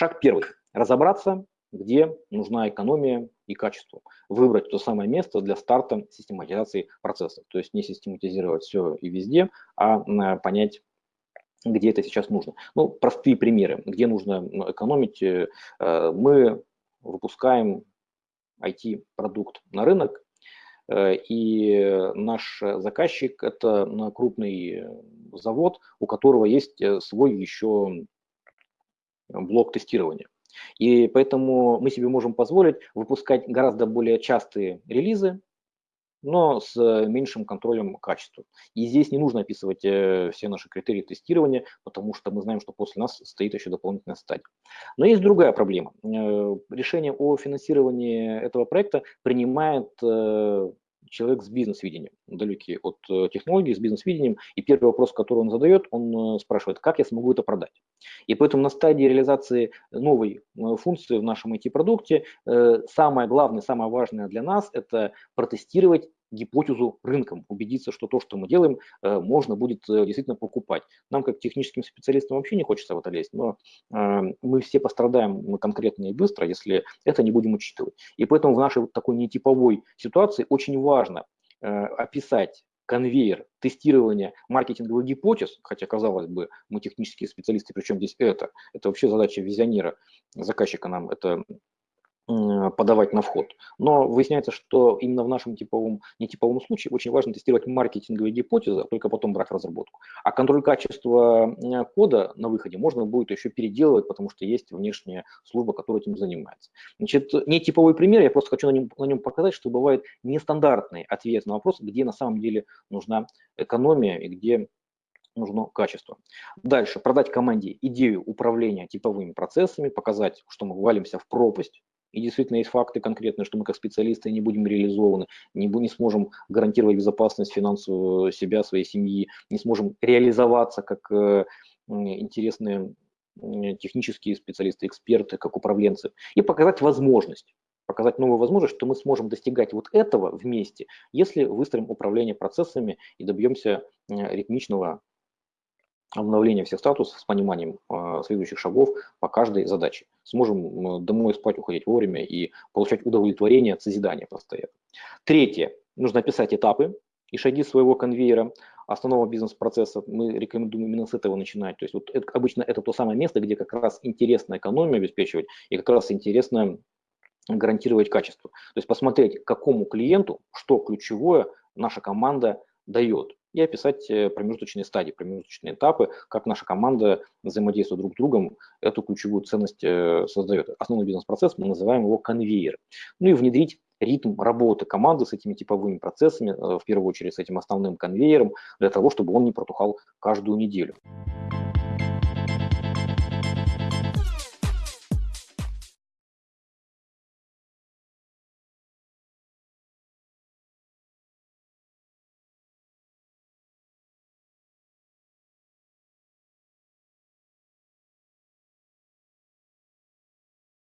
Шаг первый. Разобраться, где нужна экономия и качество. Выбрать то самое место для старта систематизации процессов. То есть не систематизировать все и везде, а понять, где это сейчас нужно. Ну, простые примеры, где нужно ну, экономить. Э, мы выпускаем IT-продукт на рынок, э, и наш заказчик – это крупный завод, у которого есть э, свой еще блок тестирования. И поэтому мы себе можем позволить выпускать гораздо более частые релизы, но с меньшим контролем качества. И здесь не нужно описывать э, все наши критерии тестирования, потому что мы знаем, что после нас стоит еще дополнительная стадия. Но есть другая проблема. Э, решение о финансировании этого проекта принимает э, человек с бизнес-видением, далекий от э, технологий, с бизнес-видением, и первый вопрос, который он задает, он э, спрашивает, как я смогу это продать. И поэтому на стадии реализации новой э, функции в нашем IT-продукте самое главное, самое важное для нас – это протестировать гипотезу рынком, убедиться, что то, что мы делаем, э, можно будет э, действительно покупать. Нам, как техническим специалистам, вообще не хочется в это лезть, но э, мы все пострадаем конкретно и быстро, если это не будем учитывать. И поэтому в нашей такой нетиповой ситуации очень важно описать конвейер тестирования маркетинговых гипотез, хотя, казалось бы, мы технические специалисты, причем здесь это, это вообще задача визионера, заказчика нам это подавать на вход. Но выясняется, что именно в нашем типовом, нетиповом случае очень важно тестировать маркетинговые гипотезы, а только потом брать разработку. А контроль качества кода на выходе можно будет еще переделывать, потому что есть внешняя служба, которая этим занимается. Значит, нетиповой пример, я просто хочу на нем, на нем показать, что бывает нестандартный ответ на вопрос, где на самом деле нужна экономия и где нужно качество. Дальше, продать команде идею управления типовыми процессами, показать, что мы валимся в пропасть, и действительно есть факты конкретные, что мы как специалисты не будем реализованы, не, не сможем гарантировать безопасность финансовую себя, своей семьи, не сможем реализоваться как э, интересные технические специалисты, эксперты, как управленцы, и показать возможность, показать новую возможность, что мы сможем достигать вот этого вместе, если выстроим управление процессами и добьемся ритмичного обновление всех статусов с пониманием э, следующих шагов по каждой задаче. Сможем домой спать, уходить вовремя и получать удовлетворение от созидания постоянно. Третье. Нужно описать этапы и шаги своего конвейера основного бизнес-процесса. Мы рекомендуем именно с этого начинать. То есть вот это, обычно это то самое место, где как раз интересно экономию обеспечивать и как раз интересно гарантировать качество. То есть посмотреть, какому клиенту, что ключевое наша команда дает и описать э, промежуточные стадии, промежуточные этапы, как наша команда взаимодействует друг с другом, эту ключевую ценность э, создает. Основной бизнес-процесс, мы называем его конвейер. Ну и внедрить ритм работы команды с этими типовыми процессами, э, в первую очередь с этим основным конвейером, для того, чтобы он не протухал каждую неделю.